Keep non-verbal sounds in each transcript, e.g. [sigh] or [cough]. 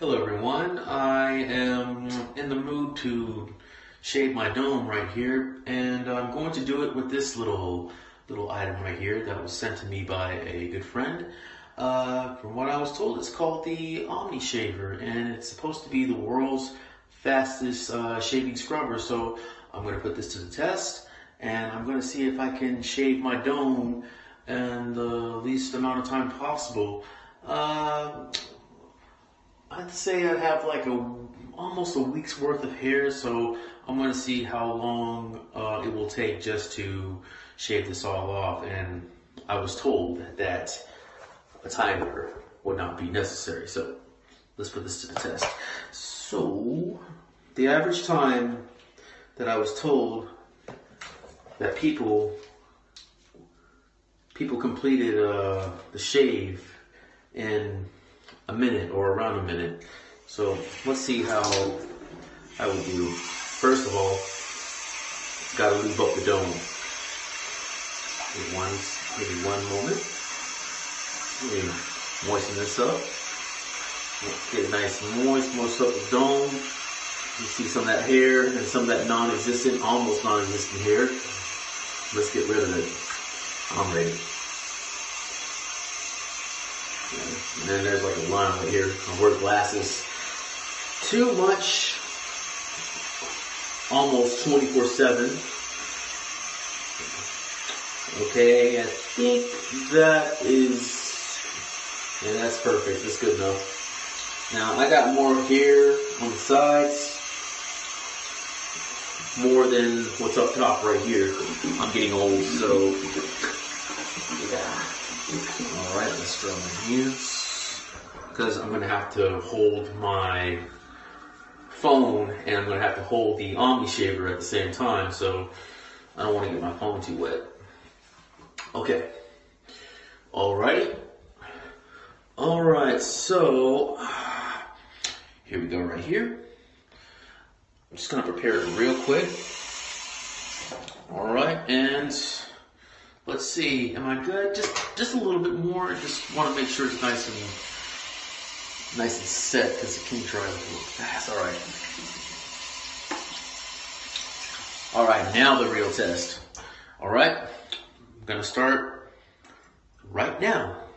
Hello everyone, I am in the mood to shave my dome right here and I'm going to do it with this little little item right here that was sent to me by a good friend. Uh, from what I was told it's called the Omni Shaver and it's supposed to be the world's fastest uh, shaving scrubber so I'm going to put this to the test and I'm going to see if I can shave my dome in the least amount of time possible. Uh, I'd say I have like a almost a week's worth of hair, so I'm gonna see how long uh, it will take just to shave this all off. And I was told that a timer would not be necessary, so let's put this to the test. So the average time that I was told that people people completed uh, the shave in a minute or around a minute. So let's see how I will do. First of all, gotta lube up the dome. Maybe one, maybe one moment. Maybe moisten this up. Get nice moist, moist up the dome. You see some of that hair and some of that non-existent, almost non-existent hair. Let's get rid of it. I'm ready. And then there's like a line right here. I wear glasses. Too much. Almost 24 7. Okay, I think that is, yeah, that's perfect. That's good enough. Now I got more here on the sides. More than what's up top right here. I'm getting old, so yeah. Alright, let's draw my hands. Because I'm going to have to hold my phone and I'm going to have to hold the Omni Shaver at the same time. So I don't want to get my phone too wet. Okay. Alright. Alright, so here we go right here. I'm just going to prepare it real quick. Alright, and Let's see, am I good? Just just a little bit more. I Just want to make sure it's nice and nice and set because it can dry a little fast. All right. All right, now the real test. All right, I'm gonna start right now.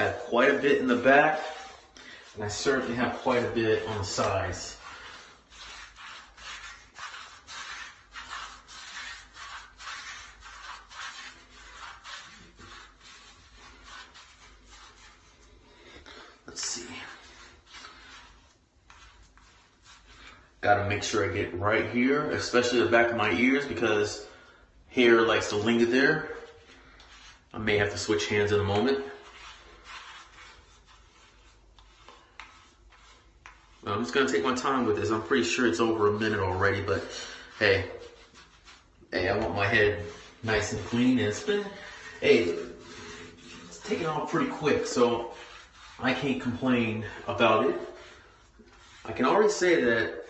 I have quite a bit in the back, and I certainly have quite a bit on the sides. Let's see. Gotta make sure I get right here, especially the back of my ears because hair likes to linger there. I may have to switch hands in a moment. Um, I'm just gonna take my time with this. I'm pretty sure it's over a minute already, but hey, hey, I want my head nice and clean. And it's been, hey, it's taken off pretty quick, so I can't complain about it. I can already say that,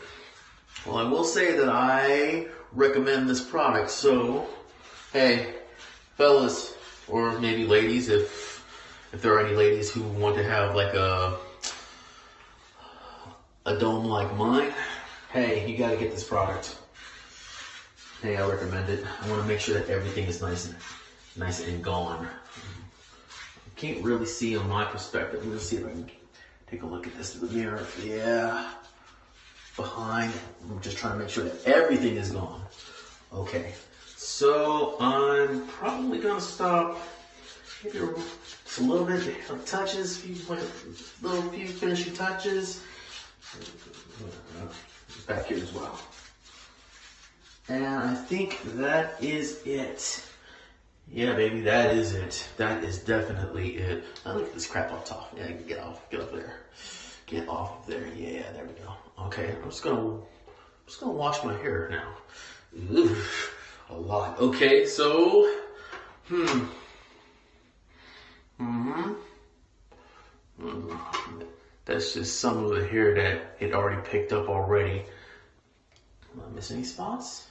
well, I will say that I recommend this product. So, hey, fellas, or maybe ladies, if if there are any ladies who want to have like a a dome like mine, hey, you gotta get this product. Hey, I recommend it. I wanna make sure that everything is nice and nice and gone. I can't really see on my perspective. Let me see if I can take a look at this in the mirror. Yeah, behind. I'm just trying to make sure that everything is gone. Okay, so I'm probably gonna stop maybe a little bit of touches, few little few finishing touches back here as well. And I think that is it. Yeah, baby, that is it. That is definitely it. Now look at this crap up top. Yeah, get off, get up there. Get off there. Yeah, there we go. Okay, I'm just gonna, I'm just gonna wash my hair now. Ugh, a lot. Okay, so, hmm. hmm Mm, That's just some of the hair that it already picked up already. Am I miss any spots?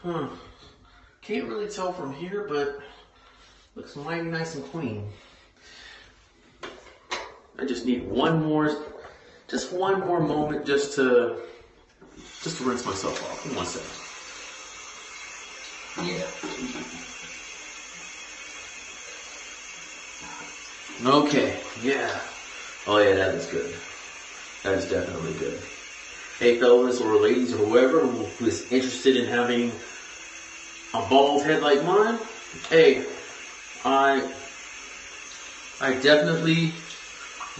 Huh. Can't really tell from here, but looks mighty nice and clean. I just need one more, just one more moment just to, just to rinse myself off. One second. Yeah. Okay, yeah. Oh yeah, that is good. That is definitely good. Hey fellas or ladies or whoever who is interested in having a bald head like mine, hey, I I definitely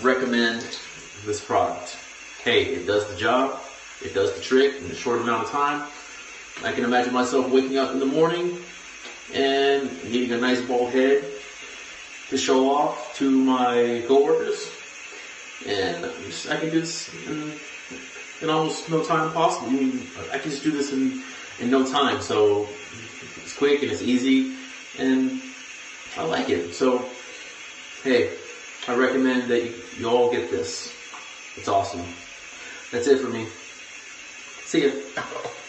recommend this product. Hey, it does the job, it does the trick in a short amount of time. I can imagine myself waking up in the morning and needing a nice bald head to show off to my coworkers. And I can do this in, in almost no time possible. I mean, I can just do this in, in no time. So it's quick and it's easy and I like it. So, hey, I recommend that you, you all get this. It's awesome. That's it for me. See ya. [laughs]